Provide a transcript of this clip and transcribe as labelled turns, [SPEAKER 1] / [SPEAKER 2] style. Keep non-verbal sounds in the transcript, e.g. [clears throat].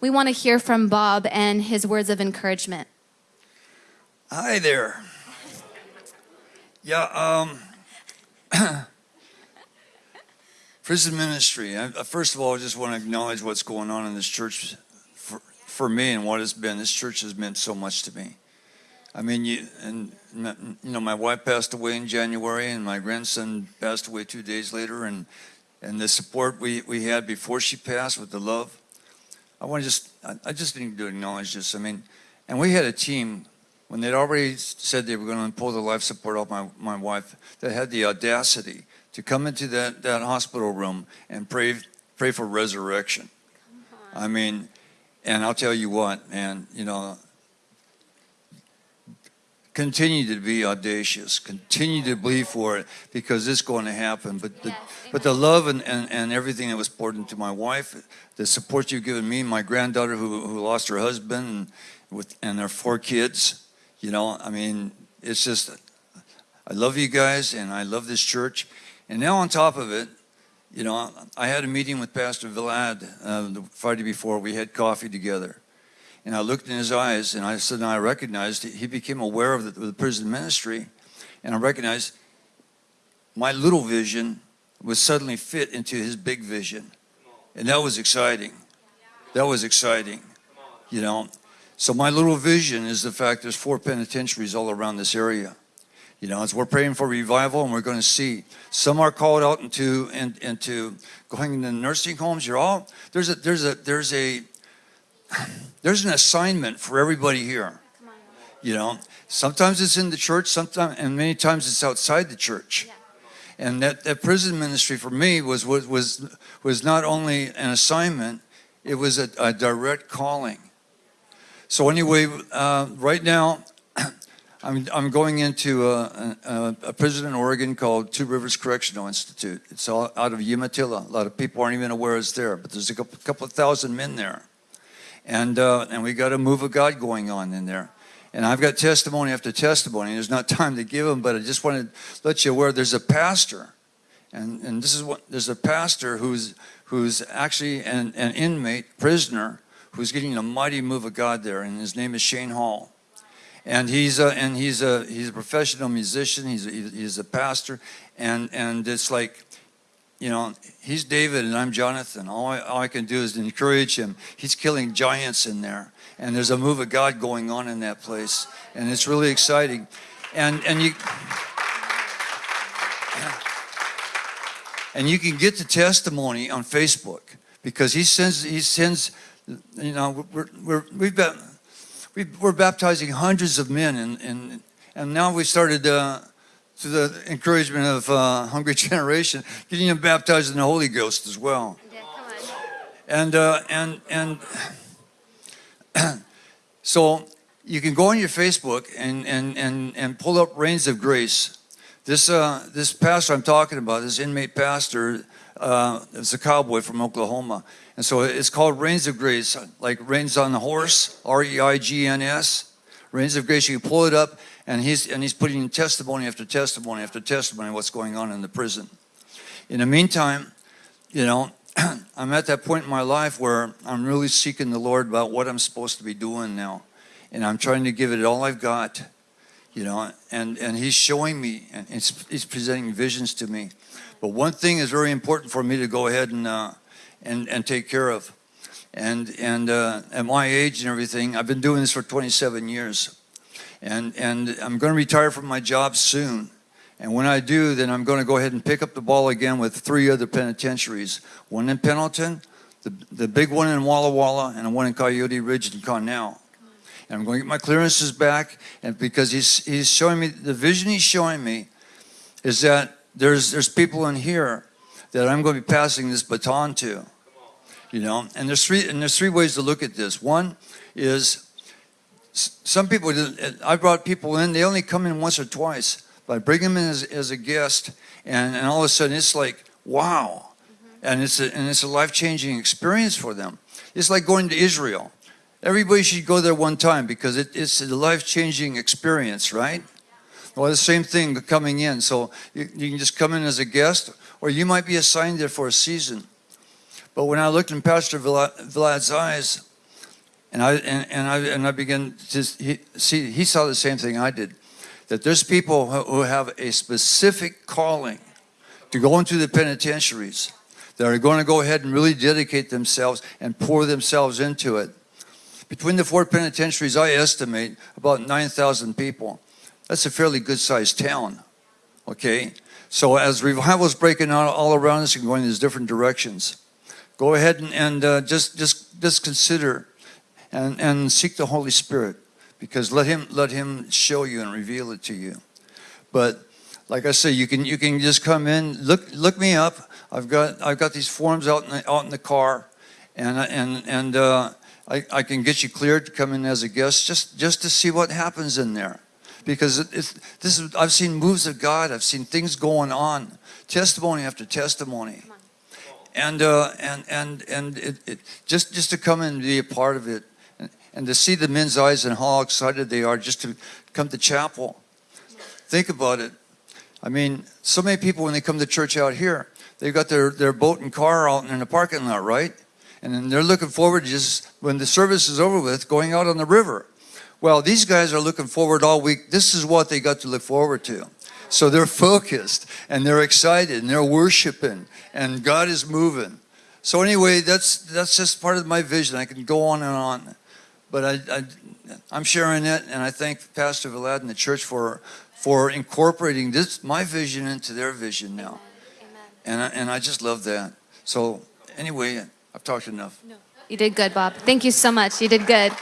[SPEAKER 1] we want to hear from Bob and his words of encouragement.
[SPEAKER 2] Hi there. Yeah, um, [coughs] prison ministry. I, first of all, I just want to acknowledge what's going on in this church for, for me and what it's been. This church has meant so much to me. I mean, you and you know, my wife passed away in January, and my grandson passed away two days later, and and the support we we had before she passed with the love. I want to just I just need to acknowledge this. I mean, and we had a team when they'd already said they were going to pull the life support off my my wife that had the audacity to come into that that hospital room and pray pray for resurrection. I mean, and I'll tell you what, man, you know, continue to be audacious, continue to believe for it because it's going to happen. But the, but the love and, and, and everything that was poured into my wife, the support you've given me, my granddaughter who, who lost her husband and, with, and their four kids, you know, I mean, it's just, I love you guys and I love this church. And now on top of it, you know, I had a meeting with Pastor Vlad uh, the Friday before. We had coffee together. And I looked in his eyes and I said, and I recognized, he became aware of the, the prison ministry. And I recognized my little vision was suddenly fit into his big vision. And that was exciting. That was exciting, you know. So my little vision is the fact there's four penitentiaries all around this area. You know, as we're praying for revival and we're going to see some are called out into and into going into nursing homes. You're all there's a there's a there's a there's an assignment for everybody here. You know, sometimes it's in the church, sometimes, and many times it's outside the church. And that, that prison ministry for me was, was, was, was not only an assignment, it was a, a direct calling. So anyway, uh, right now, [clears throat] I'm, I'm going into a, a, a, prison in Oregon called Two Rivers Correctional Institute. It's all out of Umatilla. A lot of people aren't even aware it's there, but there's a couple, couple of thousand men there and uh, and we got a move of God going on in there. And I've got testimony after testimony. There's not [laughs] time to give them, but I just want to let you aware there's a pastor, and and this is what there's a pastor who's who's actually an, an inmate prisoner who's getting a mighty move of God there, and his name is Shane Hall. And he's a, and he's a he's a professional musician. He's a, he's a pastor, and and it's like you know, he's David and I'm Jonathan. All I, all I, can do is encourage him. He's killing giants in there. And there's a move of God going on in that place. And it's really exciting. And, and you... And you can get the testimony on Facebook because he sends, he sends, you know, we're, we're, we've been, we're baptizing hundreds of men and, and, and now we started uh, to the encouragement of uh, Hungry [laughs] Generation, getting them baptized in the Holy Ghost as well. Yeah, and uh, and and [clears throat] so you can go on your Facebook and and and and pull up Reigns of Grace. This uh, this pastor I'm talking about, this inmate pastor, uh, is a cowboy from Oklahoma, and so it's called Reigns of Grace, like reins on the horse, R-E-I-G-N-S. Reigns of Grace. You pull it up and he's, and he's putting testimony after testimony after testimony what's going on in the prison. In the meantime, you know, [clears throat] I'm at that point in my life where I'm really seeking the Lord about what I'm supposed to be doing now. And I'm trying to give it all I've got, you know, and, and he's showing me, and he's presenting visions to me. But one thing is very important for me to go ahead and, uh, and, and take care of. And, and uh, at my age and everything, I've been doing this for 27 years and, and I'm going to retire from my job soon. And when I do, then I'm going to go ahead and pick up the ball again with three other penitentiaries. One in Pendleton, the, the big one in Walla Walla, and one in Coyote Ridge and Connell. And I'm going to get my clearances back, and because he's, he's showing me, the vision he's showing me is that there's, there's people in here that I'm going to be passing this baton to. You know, and there's three, and there's three ways to look at this. One is some people, I brought people in, they only come in once or twice, but I bring them in as, as a guest, and, and all of a sudden it's like, wow. Mm -hmm. And it's a, and it's a life-changing experience for them. It's like going to Israel. Everybody should go there one time because it, it's a life-changing experience, right? Well, the same thing coming in. So you, you can just come in as a guest, or you might be assigned there for a season. But when I looked in Pastor Vlad's eyes, And I and, and I and I began to see he saw the same thing I did, that there's people who have a specific calling to go into the penitentiaries that are going to go ahead and really dedicate themselves and pour themselves into it. Between the four penitentiaries, I estimate about 9,000 people. That's a fairly good sized town. Okay? So as revival's breaking out all around us and going in these different directions, go ahead and, and uh, just, just, just consider and, and seek the Holy Spirit because let him, let him show you and reveal it to you. But like I say, you can, you can just come in, look, look me up. I've got, I've got these forms out in the, out in the car and, and, and uh, I, I can get you cleared to come in as a guest just, just to see what happens in there because it, it's, this is, I've seen moves of God. I've seen things going on, testimony after testimony, and uh, and and and it, it, just just to come and be a part of it, and, and to see the men's eyes and how excited they are just to come to chapel. Think about it. I mean, so many people when they come to church out here, they've got their their boat and car out in the parking lot, right? And then they're looking forward just when the service is over with, going out on the river. Well, these guys are looking forward all week. This is what they got to look forward to. So they're focused and they're excited and they're worshiping and God is moving. So anyway, that's that's just part of my vision. I can go on and on, but I, I I'm sharing it, and I thank Pastor Vlad and the church for for incorporating this my vision into their vision now, and I, and I just love that. So anyway, I've talked enough.
[SPEAKER 1] You did good, Bob. Thank you so much. You did good.